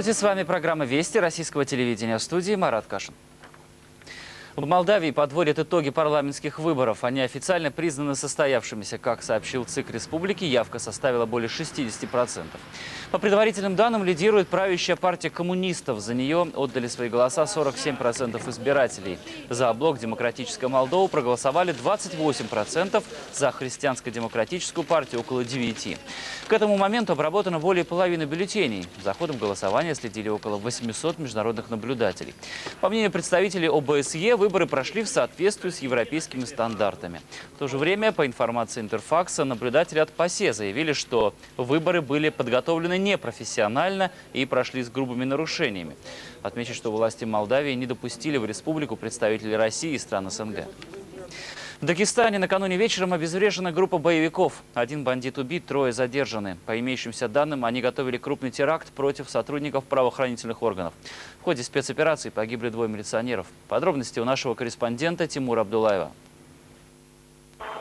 Здравствуйте, с вами программа «Вести» российского телевидения в студии Марат Кашин. В Молдавии подводят итоги парламентских выборов. Они официально признаны состоявшимися. Как сообщил ЦИК республики, явка составила более 60%. По предварительным данным, лидирует правящая партия коммунистов. За нее отдали свои голоса 47% избирателей. За блок «Демократическая Молдова» проголосовали 28%, за христианско-демократическую партию около 9%. К этому моменту обработано более половины бюллетеней. За ходом голосования следили около 800 международных наблюдателей. По мнению представителей ОБСЕ, выборы прошли в соответствии с европейскими стандартами. В то же время, по информации Интерфакса, наблюдатели от ПАСЕ заявили, что выборы были подготовлены непрофессионально и прошли с грубыми нарушениями. Отмечу, что власти Молдавии не допустили в республику представителей России и стран СНГ. В Дагестане накануне вечером обезврежена группа боевиков. Один бандит убит, трое задержаны. По имеющимся данным, они готовили крупный теракт против сотрудников правоохранительных органов. В ходе спецоперации погибли двое милиционеров. Подробности у нашего корреспондента Тимура Абдулаева.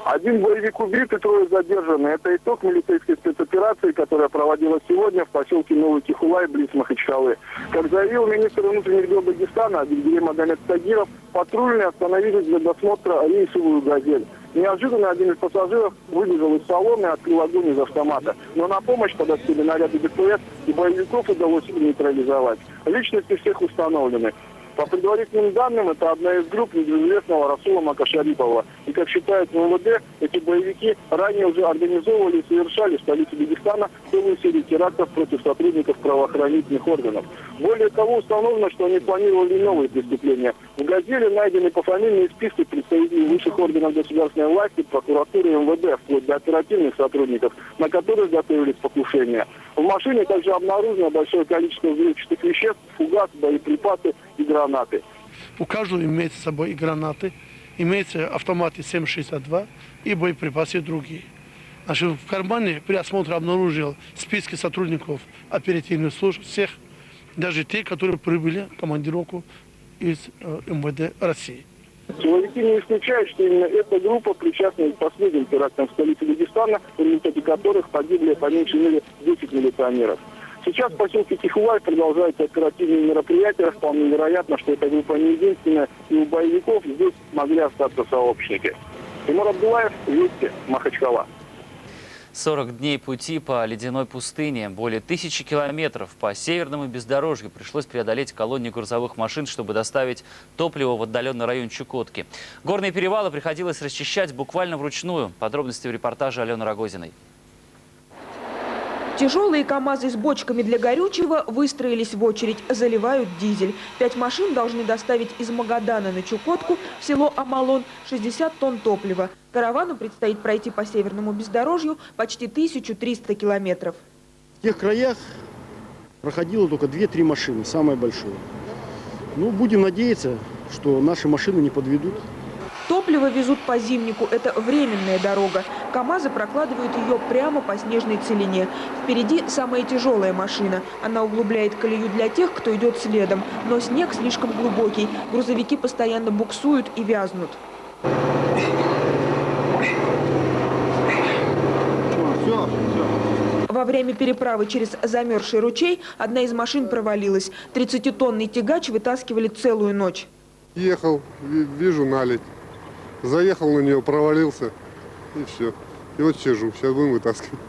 Один боевик убит и трое задержаны. Это итог милицейской спецоперации, которая проводилась сегодня в поселке Новый Тихулай, близ Махачкалы. Как заявил министр внутренних дел Дагестана Абигдей Магомед Тагиров, патрульные остановились для досмотра рейсовую «Газель». Неожиданно один из пассажиров выбежал из салона и открыл огонь из автомата. Но на помощь подоспели наряды ДПС, и боевиков удалось нейтрализовать. Личности всех установлены. По предварительным данным, это одна из групп неизвестного Расула Макашарипова. И, как считают в МВД, эти боевики ранее уже организовывали и совершали в столице Дагестана целую серию терактов против сотрудников правоохранительных органов. Более того, установлено, что они планировали новые преступления. В «Газели» найдены пофамильные списки представителей высших органов государственной власти, прокуратуры и МВД, вплоть до оперативных сотрудников, на которых готовились покушения. В машине также обнаружено большое количество взрывчатых веществ, фугас, боеприпасы и гранаты. У каждого имеется с собой и гранаты, имеются автоматы 7,62 и боеприпасы другие. Значит, в кармане при осмотре обнаружил списки сотрудников оперативных служб, всех, даже те, которые прибыли в командировку из э, МВД России. Силовики не исключают, что именно эта группа причастна к последним терактам в столице Дагестана, в результате которых погибли по меньшей мере 10 милиционеров. Сейчас в поселке Тихувай продолжаются оперативные мероприятия. Вполне вероятно, что эта группа не единственная, и у боевиков здесь могли остаться сообщники. Тимур Абдулаев, Вести, Махачкала. 40 дней пути по ледяной пустыне, более тысячи километров по северному бездорожью пришлось преодолеть колонии грузовых машин, чтобы доставить топливо в отдаленный район Чукотки. Горные перевалы приходилось расчищать буквально вручную. Подробности в репортаже Алены Рогозиной. Тяжелые КАМАЗы с бочками для горючего выстроились в очередь, заливают дизель. Пять машин должны доставить из Магадана на Чукотку в село Амалон 60 тонн топлива. Каравану предстоит пройти по северному бездорожью почти 1300 километров. В тех краях проходило только 2-3 машины, самое большое. Ну, будем надеяться, что наши машины не подведут. Топливо везут по зимнику. Это временная дорога. КАМАЗы прокладывают ее прямо по снежной целине. Впереди самая тяжелая машина. Она углубляет колею для тех, кто идет следом. Но снег слишком глубокий. Грузовики постоянно буксуют и вязнут. Во время переправы через замерзший ручей одна из машин провалилась. 30-тонный тягач вытаскивали целую ночь. Ехал, вижу наледь. Заехал на нее, провалился, и все. И вот сижу, сейчас будем вытаскивать.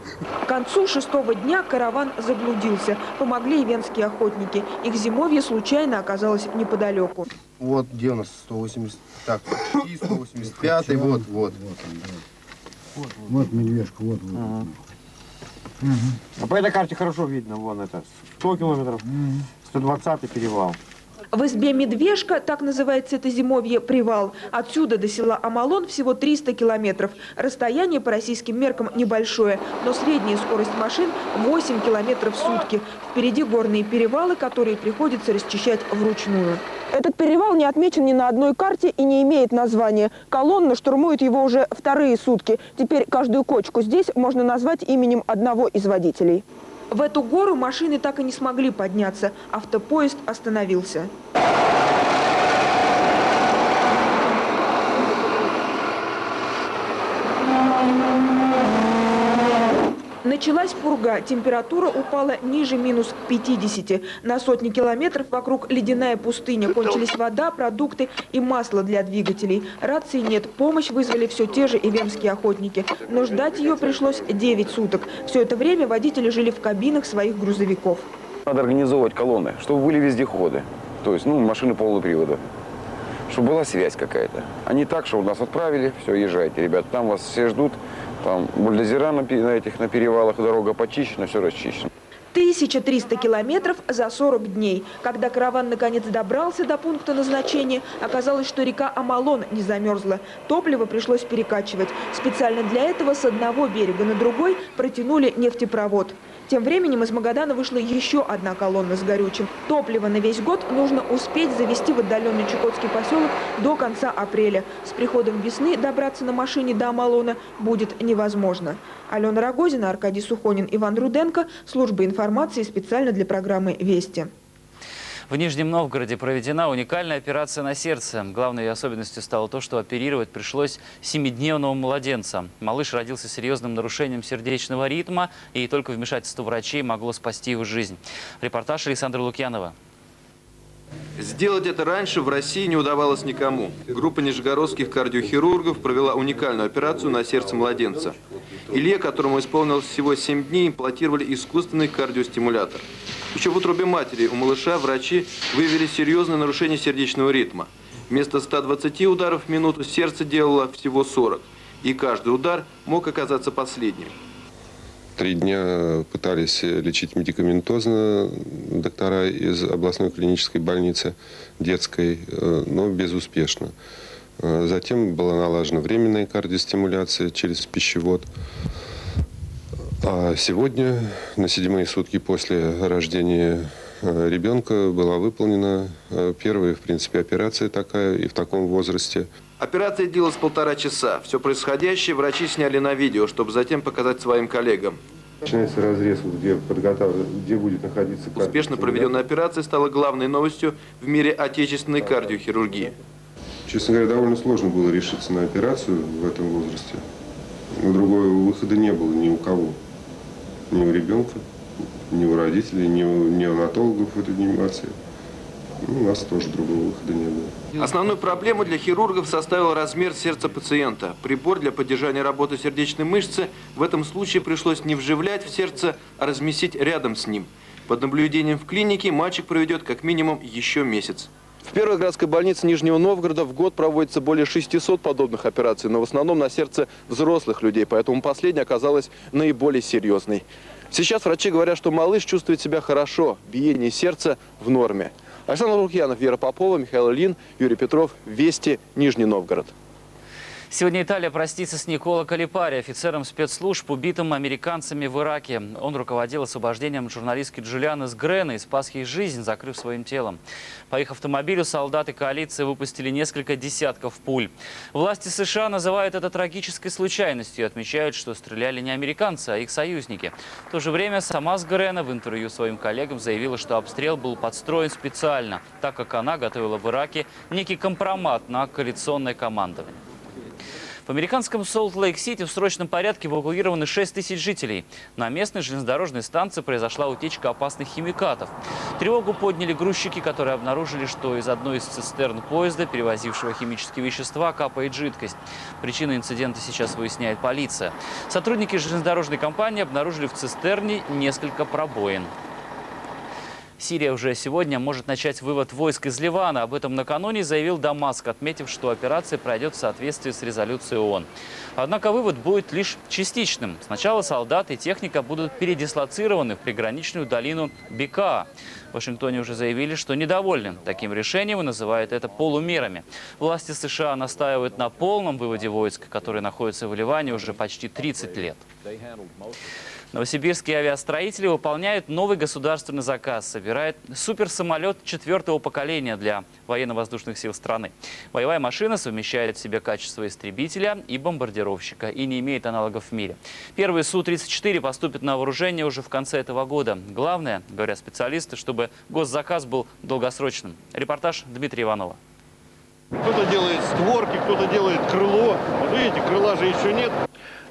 К концу шестого дня караван заблудился. Помогли и венские охотники. Их зимовье случайно оказалось неподалеку. Вот где у нас 180, так, 185, вот, вот. Вот, вот, вот медвежка, вот, вот. Ага. Угу. А по этой карте хорошо видно, вон это, 100 километров, угу. 120 перевал. В избе Медвежка, так называется это зимовье, привал. Отсюда до села Амалон всего 300 километров. Расстояние по российским меркам небольшое, но средняя скорость машин 8 километров в сутки. Впереди горные перевалы, которые приходится расчищать вручную. Этот перевал не отмечен ни на одной карте и не имеет названия. Колонна штурмует его уже вторые сутки. Теперь каждую кочку здесь можно назвать именем одного из водителей. В эту гору машины так и не смогли подняться. Автопоезд остановился. Началась пурга, температура упала ниже минус 50. На сотни километров вокруг ледяная пустыня. Кончились вода, продукты и масло для двигателей. Рации нет, помощь вызвали все те же ивемские охотники. Но ждать ее пришлось 9 суток. Все это время водители жили в кабинах своих грузовиков. Надо организовывать колонны, чтобы были вездеходы, то есть ну, машины полного привода, чтобы была связь какая-то. А не так, что нас отправили, все, езжайте, ребят, там вас все ждут, там бульдозера на, на этих на перевалах, дорога почищена, все расчищено. 1300 километров за 40 дней. Когда караван наконец добрался до пункта назначения, оказалось, что река Амалон не замерзла. Топливо пришлось перекачивать. Специально для этого с одного берега на другой протянули нефтепровод. Тем временем из Магадана вышла еще одна колонна с горючим. Топливо на весь год нужно успеть завести в отдаленный Чукотский поселок до конца апреля. С приходом весны добраться на машине до Амалона будет невозможно. Алена Рогозина, Аркадий Сухонин, Иван Руденко. Служба информации специально для программы «Вести». В Нижнем Новгороде проведена уникальная операция на сердце. Главной особенностью стало то, что оперировать пришлось семидневного младенца. Малыш родился с серьезным нарушением сердечного ритма, и только вмешательство врачей могло спасти его жизнь. Репортаж Александра Лукьянова. Сделать это раньше в России не удавалось никому. Группа нижегородских кардиохирургов провела уникальную операцию на сердце младенца. Илье, которому исполнилось всего 7 дней, имплантировали искусственный кардиостимулятор. Еще в утробе матери у малыша врачи выявили серьезное нарушение сердечного ритма. Вместо 120 ударов в минуту сердце делало всего 40. И каждый удар мог оказаться последним. Три дня пытались лечить медикаментозно доктора из областной клинической больницы детской, э, но безуспешно. Э, Затем была налажена временная кардиостимуляция через пищевод. А сегодня, на седьмые сутки после рождения э, ребенка, была выполнена э, первая, в принципе, операция такая и в таком возрасте. Операция длилась полтора часа. Все происходящее врачи сняли на видео, чтобы затем показать своим коллегам. Начинается разрез, где, где будет находиться Успешно проведенная операция стала главной новостью в мире отечественной кардиохирургии. Честно говоря, довольно сложно было решиться на операцию в этом возрасте. Другого выхода не было ни у кого. Ни у ребенка, ни у родителей, ни у неонатологов этой реанимации. Ну, у нас тоже другого выхода не было. Основную проблему для хирургов составил размер сердца пациента. Прибор для поддержания работы сердечной мышцы в этом случае пришлось не вживлять в сердце, а разместить рядом с ним. Под наблюдением в клинике мальчик проведет как минимум еще месяц. В первой городской больнице Нижнего Новгорода в год проводится более 600 подобных операций, но в основном на сердце взрослых людей, поэтому последняя оказалась наиболее серьезной. Сейчас врачи говорят, что малыш чувствует себя хорошо, биение сердца в норме. Александр Лукьянов, Вера Попова, Михаил Лин, Юрий Петров, Вести, Нижний Новгород. Сегодня Италия простится с Никола Калипари, офицером спецслужб, убитым американцами в Ираке. Он руководил освобождением журналистки Джулианы Сгрена и спас ей жизнь, закрыв своим телом. По их автомобилю солдаты коалиции выпустили несколько десятков пуль. Власти США называют это трагической случайностью и отмечают, что стреляли не американцы, а их союзники. В то же время сама Сгрена в интервью своим коллегам заявила, что обстрел был подстроен специально, так как она готовила в Ираке некий компромат на коалиционное командование. В американском Солт-Лейк-Сити в срочном порядке эвакуированы 6 тысяч жителей. На местной железнодорожной станции произошла утечка опасных химикатов. Тревогу подняли грузчики, которые обнаружили, что из одной из цистерн поезда, перевозившего химические вещества, капает жидкость. Причины инцидента сейчас выясняет полиция. Сотрудники железнодорожной компании обнаружили в цистерне несколько пробоин. Сирия уже сегодня может начать вывод войск из Ливана. Об этом накануне заявил Дамаск, отметив, что операция пройдет в соответствии с резолюцией ООН. Однако вывод будет лишь частичным. Сначала солдаты и техника будут передислоцированы в приграничную долину Бека. В Вашингтоне уже заявили, что недовольны таким решением и называют это полумерами. Власти США настаивают на полном выводе войск, которые находятся в Ливане уже почти 30 лет. Новосибирские авиастроители выполняют новый государственный заказ. Собирают суперсамолет четвертого поколения для военно-воздушных сил страны. Боевая машина совмещает в себе качество истребителя и бомбардировщика и не имеет аналогов в мире. Первый Су-34 поступит на вооружение уже в конце этого года. Главное, говорят специалисты, чтобы госзаказ был долгосрочным. Репортаж Дмитрия Иванова. Кто-то делает створки, кто-то делает крыло. Вот видите, крыла же еще нет.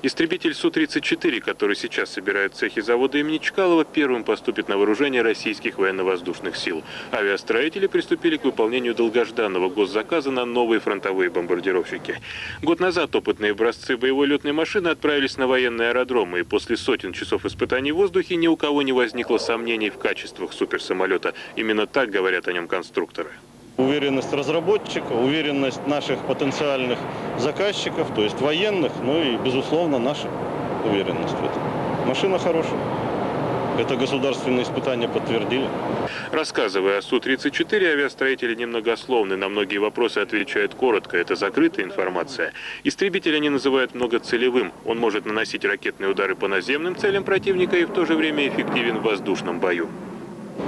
Истребитель Су-34, который сейчас собирают в цехе завода имени Чкалова, первым поступит на вооружение российских военно-воздушных сил. Авиастроители приступили к выполнению долгожданного госзаказа на новые фронтовые бомбардировщики. Год назад опытные образцы боевой летной машины отправились на военные аэродромы, и после сотен часов испытаний в воздухе ни у кого не возникло сомнений в качествах суперсамолета. Именно так говорят о нем конструкторы. Уверенность разработчика, уверенность наших потенциальных заказчиков, то есть военных, ну и, безусловно, наша уверенность в этом. Машина хорошая. Это государственные испытания подтвердили. Рассказывая о Су-34, авиастроители немногословны. На многие вопросы отвечают коротко. Это закрытая информация. Истребитель они называют многоцелевым. Он может наносить ракетные удары по наземным целям противника и в то же время эффективен в воздушном бою.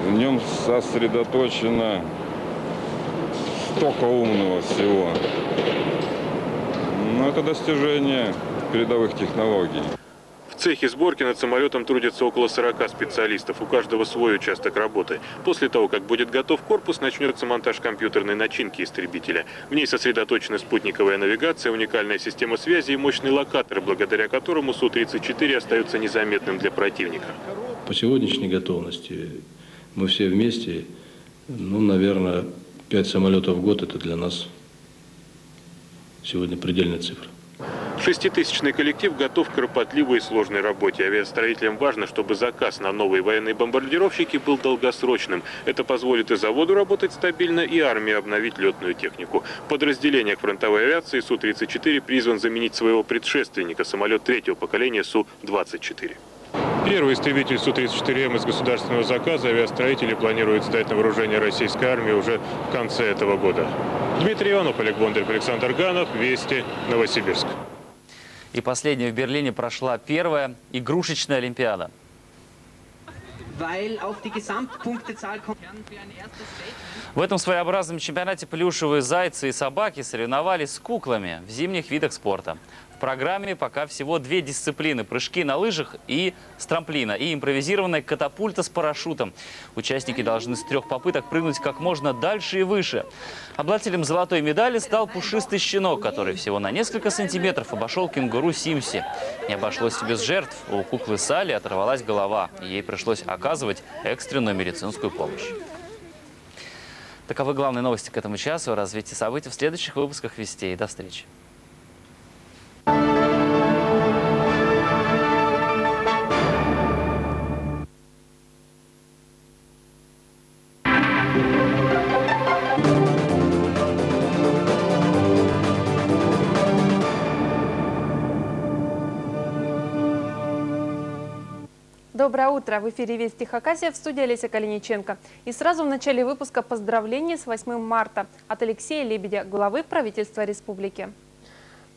В нем сосредоточено столько умного всего. Но это достижение передовых технологий. В цехе сборки над самолетом трудится около 40 специалистов. У каждого свой участок работы. После того, как будет готов корпус, начнется монтаж компьютерной начинки истребителя. В ней сосредоточена спутниковая навигация, уникальная система связи и мощный локатор, благодаря которому Су-34 остается незаметным для противника. По сегодняшней готовности мы все вместе, ну, наверное, 5 самолетов в год – это для нас сегодня предельная цифра. Шеститысячный коллектив готов к кропотливой и сложной работе. Авиастроителям важно, чтобы заказ на новые военные бомбардировщики был долгосрочным. Это позволит и заводу работать стабильно, и армии обновить летную технику. В подразделениях фронтовой авиации Су-34 призван заменить своего предшественника, самолет третьего поколения Су-24. Первый истребитель Су-34М из государственного заказа авиастроители планируют сдать на вооружение российской армии уже в конце этого года. Дмитрий Иванов, Олег Бондарев, Александр Ганов. Вести. Новосибирск. И последняя в Берлине прошла первая игрушечная Олимпиада. В этом своеобразном чемпионате плюшевые зайцы и собаки соревновались с куклами в зимних видах спорта. Программе пока всего две дисциплины – прыжки на лыжах и с трамплина, и импровизированная катапульта с парашютом. Участники должны с трех попыток прыгнуть как можно дальше и выше. Обладателем золотой медали стал пушистый щенок, который всего на несколько сантиметров обошел кенгуру Симси. Не обошлось без жертв. У куклы Сали оторвалась голова. Ей пришлось оказывать экстренную медицинскую помощь. Таковы главные новости к этому часу. Развитие событий в следующих выпусках «Вестей». До встречи. Доброе утро! В эфире Вести Хакасия в студии Олеся Калиниченко. И сразу в начале выпуска поздравления с 8 марта от Алексея Лебедя, главы правительства республики.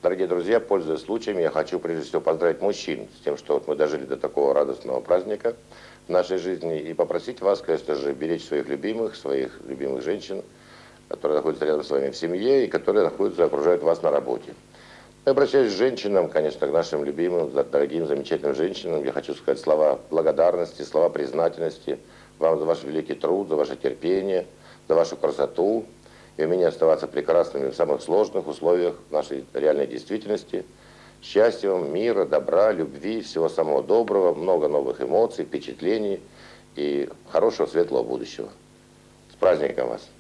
Дорогие друзья, пользуясь случаем, я хочу прежде всего поздравить мужчин с тем, что вот мы дожили до такого радостного праздника в нашей жизни и попросить вас, конечно же, беречь своих любимых, своих любимых женщин, которые находятся рядом с вами в семье и которые находятся, окружают вас на работе. Я обращаюсь к женщинам, конечно, к нашим любимым, дорогим, замечательным женщинам. Я хочу сказать слова благодарности, слова признательности вам за ваш великий труд, за ваше терпение, за вашу красоту и умение оставаться прекрасными в самых сложных условиях нашей реальной действительности. Счастья вам, мира, добра, любви, всего самого доброго, много новых эмоций, впечатлений и хорошего светлого будущего. С праздником вас!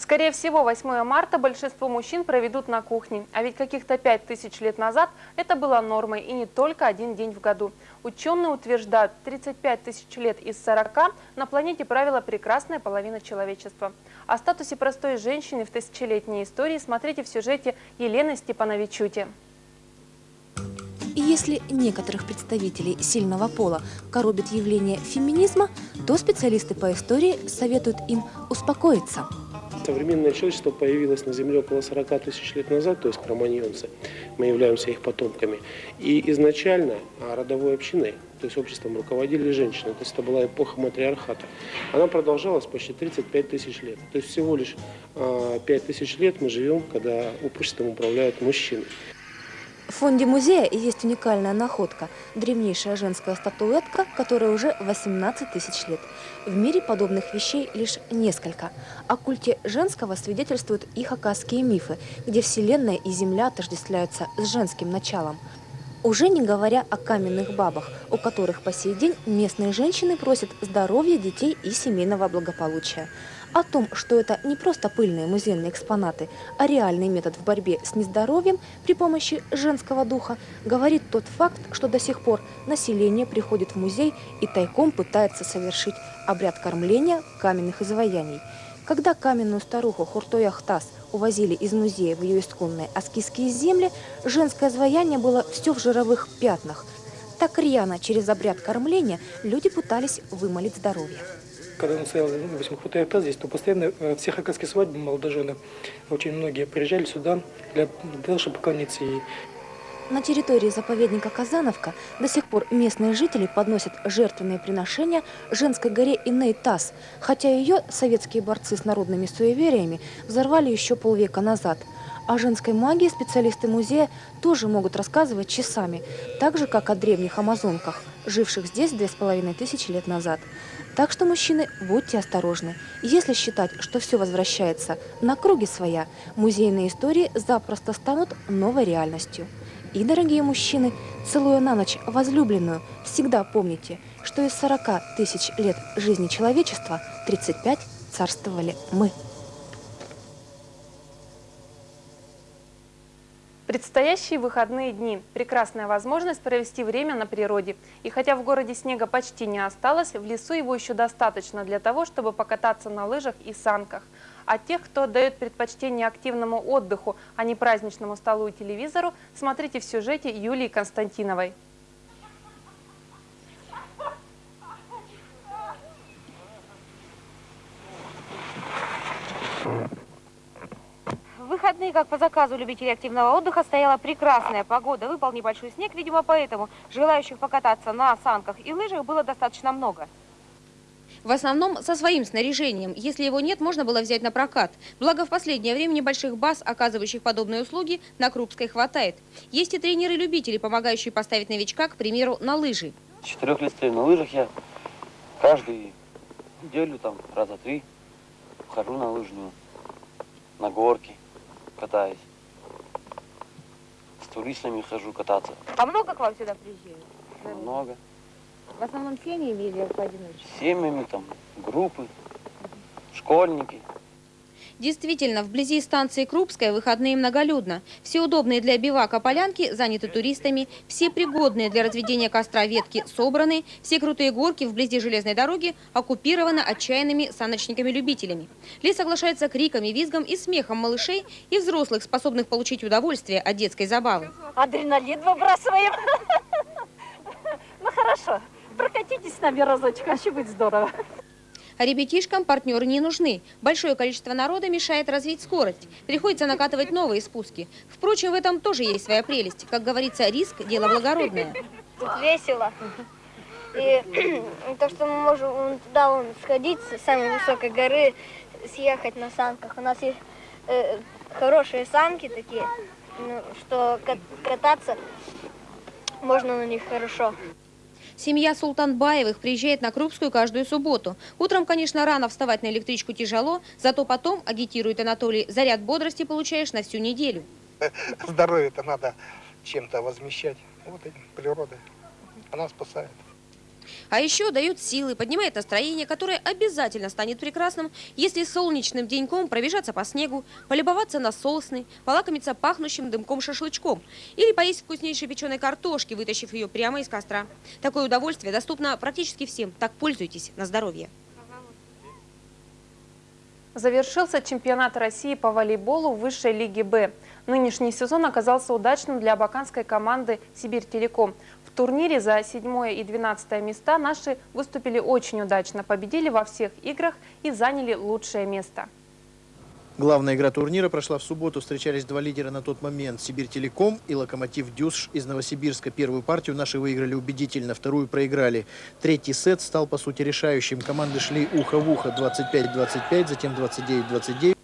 Скорее всего, 8 марта большинство мужчин проведут на кухне. А ведь каких-то 5 тысяч лет назад это было нормой и не только один день в году. Ученые утверждают, 35 тысяч лет из 40 на планете правила прекрасная половина человечества. О статусе простой женщины в тысячелетней истории смотрите в сюжете Елены Степановичути. И если некоторых представителей сильного пола коробит явление феминизма, то специалисты по истории советуют им успокоиться. Современное человечество появилось на Земле около 40 тысяч лет назад, то есть кроманьонцы. Мы являемся их потомками. И изначально родовой общиной, то есть обществом руководили женщины. То есть это была эпоха матриархата. Она продолжалась почти 35 тысяч лет. То есть всего лишь 5 тысяч лет мы живем, когда обществом управляют мужчины. В фонде музея есть уникальная находка – древнейшая женская статуэтка, которая уже 18 тысяч лет. В мире подобных вещей лишь несколько. О культе женского свидетельствуют и хакасские мифы, где Вселенная и Земля отождествляются с женским началом. Уже не говоря о каменных бабах, у которых по сей день местные женщины просят здоровья детей и семейного благополучия. О том, что это не просто пыльные музейные экспонаты, а реальный метод в борьбе с нездоровьем при помощи женского духа, говорит тот факт, что до сих пор население приходит в музей и тайком пытается совершить обряд кормления каменных изваяний. Когда каменную старуху Хуртой Ахтас увозили из музея в ее исконные аскизские земли, женское изваяние было все в жировых пятнах. Так рьяно через обряд кормления люди пытались вымолить здоровье когда он стоял, допустим, Хутай здесь, то постоянно э, все хакасские свадьбы молодожены, очень многие приезжали сюда для, для того, чтобы поклониться ей. На территории заповедника Казановка до сих пор местные жители подносят жертвенные приношения женской горе Иней-Тас, хотя ее советские борцы с народными суевериями взорвали еще полвека назад. О женской магии специалисты музея тоже могут рассказывать часами, так же, как о древних амазонках, живших здесь две с половиной тысячи лет назад. Так что, мужчины, будьте осторожны. Если считать, что все возвращается на круги своя, музейные истории запросто станут новой реальностью. И, дорогие мужчины, целуя на ночь возлюбленную, всегда помните, что из 40 тысяч лет жизни человечества 35 царствовали мы. Предстоящие выходные дни – прекрасная возможность провести время на природе. И хотя в городе снега почти не осталось, в лесу его еще достаточно для того, чтобы покататься на лыжах и санках. А тех, кто дает предпочтение активному отдыху, а не праздничному столу и телевизору, смотрите в сюжете Юлии Константиновой. Выходные, как по заказу любителей активного отдыха, стояла прекрасная погода. Выпал небольшой снег, видимо, поэтому желающих покататься на санках и лыжах было достаточно много. В основном со своим снаряжением. Если его нет, можно было взять на прокат. Благо, в последнее время небольших баз, оказывающих подобные услуги, на Крупской хватает. Есть и тренеры-любители, помогающие поставить новичка, к примеру, на лыжи. Четырех лет стою на лыжах я каждую неделю, там, раза три, хожу на лыжную, на горки катаюсь. С туристами хожу кататься. А много к вам сюда приезжают? Много. В основном семьями или поодиночке? Семьями, там, группы, школьники. Действительно, вблизи станции Крупская выходные многолюдно. Все удобные для бивака полянки заняты туристами, все пригодные для разведения костра ветки собраны, все крутые горки вблизи железной дороги оккупированы отчаянными саночниками-любителями. Лес соглашается криками, визгом и смехом малышей и взрослых, способных получить удовольствие от детской забавы. Адреналин выбрасываем. Ну хорошо, прокатитесь с нами разочек, вообще будет здорово. А ребятишкам партнеры не нужны. Большое количество народа мешает развить скорость. Приходится накатывать новые спуски. Впрочем, в этом тоже есть своя прелесть. Как говорится, риск – дело благородное. Тут весело. И то, что мы можем туда вон, сходить с самой высокой горы, съехать на санках. У нас есть э, хорошие санки такие, ну, что кататься можно на них хорошо. Семья Султанбаевых приезжает на Крупскую каждую субботу. Утром, конечно, рано вставать на электричку тяжело, зато потом, агитирует Анатолий, заряд бодрости получаешь на всю неделю. Здоровье-то надо чем-то возмещать. Вот этим, природой. Она спасает. А еще дает силы, поднимает настроение, которое обязательно станет прекрасным, если солнечным деньком пробежаться по снегу, полюбоваться на сосны, полакомиться пахнущим дымком шашлычком или поесть вкуснейшей печеной картошки, вытащив ее прямо из костра. Такое удовольствие доступно практически всем, так пользуйтесь на здоровье. Завершился чемпионат России по волейболу высшей лиги «Б». Нынешний сезон оказался удачным для абаканской команды «Сибирь-Телеком». В турнире за 7 и 12 места наши выступили очень удачно, победили во всех играх и заняли лучшее место. Главная игра турнира прошла в субботу. Встречались два лидера на тот момент. Сибирь-Телеком и Локомотив Дюсш из Новосибирска. Первую партию наши выиграли убедительно, вторую проиграли. Третий сет стал, по сути, решающим. Команды шли ухо в ухо 25-25, затем 29-29.